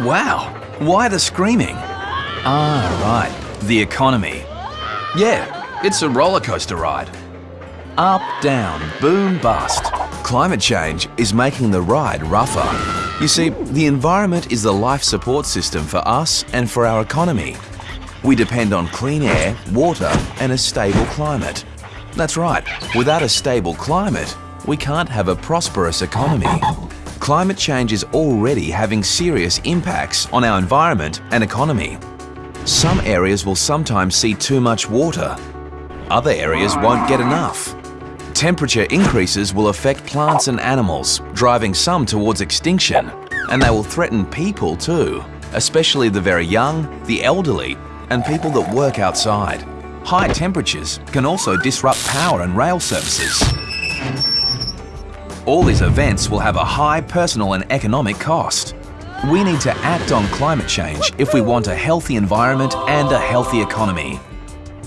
Wow, why the screaming? Ah, right, the economy. Yeah, it's a roller coaster ride. Up, down, boom, bust. Climate change is making the ride rougher. You see, the environment is the life support system for us and for our economy. We depend on clean air, water and a stable climate. That's right, without a stable climate, we can't have a prosperous economy. Climate change is already having serious impacts on our environment and economy. Some areas will sometimes see too much water. Other areas won't get enough. Temperature increases will affect plants and animals, driving some towards extinction. And they will threaten people too, especially the very young, the elderly, and people that work outside. High temperatures can also disrupt power and rail services. All these events will have a high personal and economic cost. We need to act on climate change if we want a healthy environment and a healthy economy.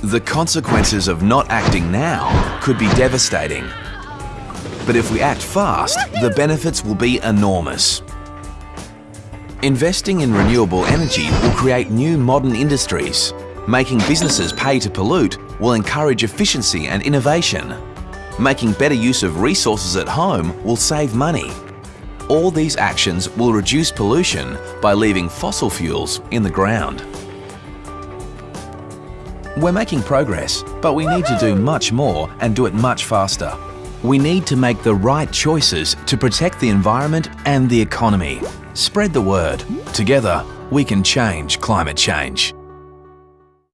The consequences of not acting now could be devastating. But if we act fast, the benefits will be enormous. Investing in renewable energy will create new modern industries. Making businesses pay to pollute will encourage efficiency and innovation. Making better use of resources at home will save money. All these actions will reduce pollution by leaving fossil fuels in the ground. We're making progress, but we need to do much more and do it much faster. We need to make the right choices to protect the environment and the economy. Spread the word. Together, we can change climate change.